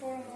for